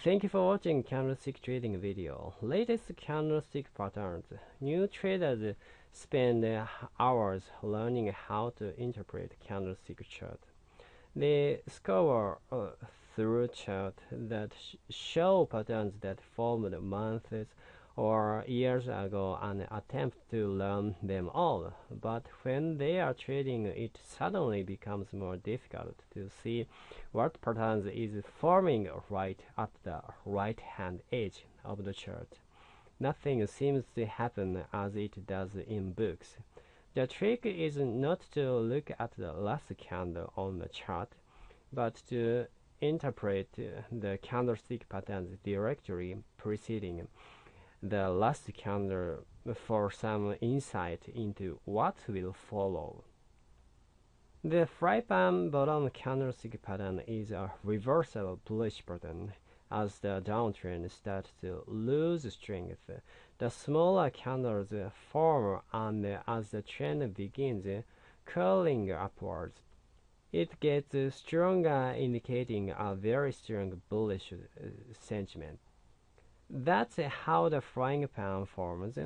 Thank you for watching candlestick trading video. Latest candlestick patterns. New traders spend hours learning how to interpret candlestick chart. They scour uh, through chart that sh show patterns that formed months or years ago and attempt to learn them all. But when they are trading, it suddenly becomes more difficult to see what patterns is forming right at the right hand edge of the chart. Nothing seems to happen as it does in books. The trick is not to look at the last candle on the chart, but to interpret the candlestick patterns directly preceding the last candle for some insight into what will follow. The fry pan bottom candlestick pattern is a reversal bullish pattern. As the downtrend starts to lose strength, the smaller candles form and as the trend begins curling upwards, it gets stronger indicating a very strong bullish uh, sentiment. That's how the frying pan forms.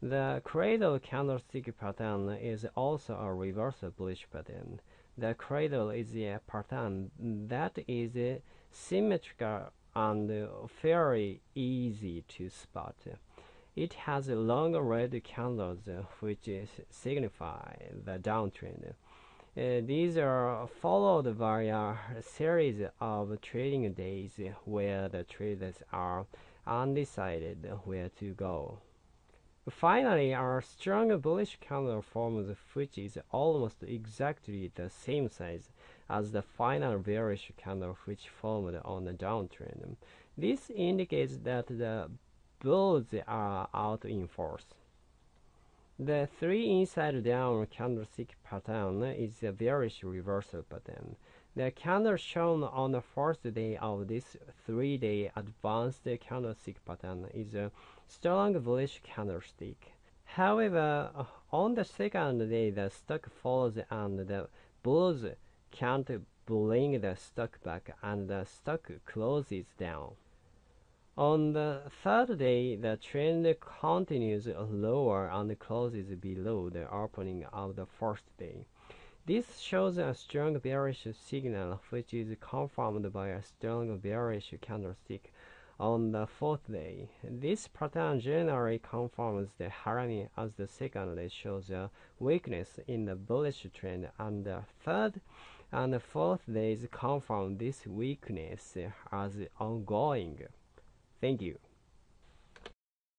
The cradle candlestick pattern is also a reversal bullish pattern. The cradle is a pattern that is symmetrical and fairly easy to spot. It has long red candles which signify the downtrend. Uh, these are followed by a series of trading days where the traders are undecided where to go. Finally, our strong bullish candle forms which is almost exactly the same size as the final bearish candle which formed on the downtrend. This indicates that the bulls are out in force. The three inside down candlestick pattern is a bearish reversal pattern. The candle shown on the first day of this three-day advanced candlestick pattern is a strong bullish candlestick. However, on the second day, the stock falls and the bulls can't bring the stock back and the stock closes down. On the third day, the trend continues lower and closes below the opening of the first day. This shows a strong bearish signal which is confirmed by a strong bearish candlestick on the fourth day. This pattern generally confirms the Harami as the second day shows a weakness in the bullish trend and the third and fourth days confirm this weakness as ongoing. Thank you.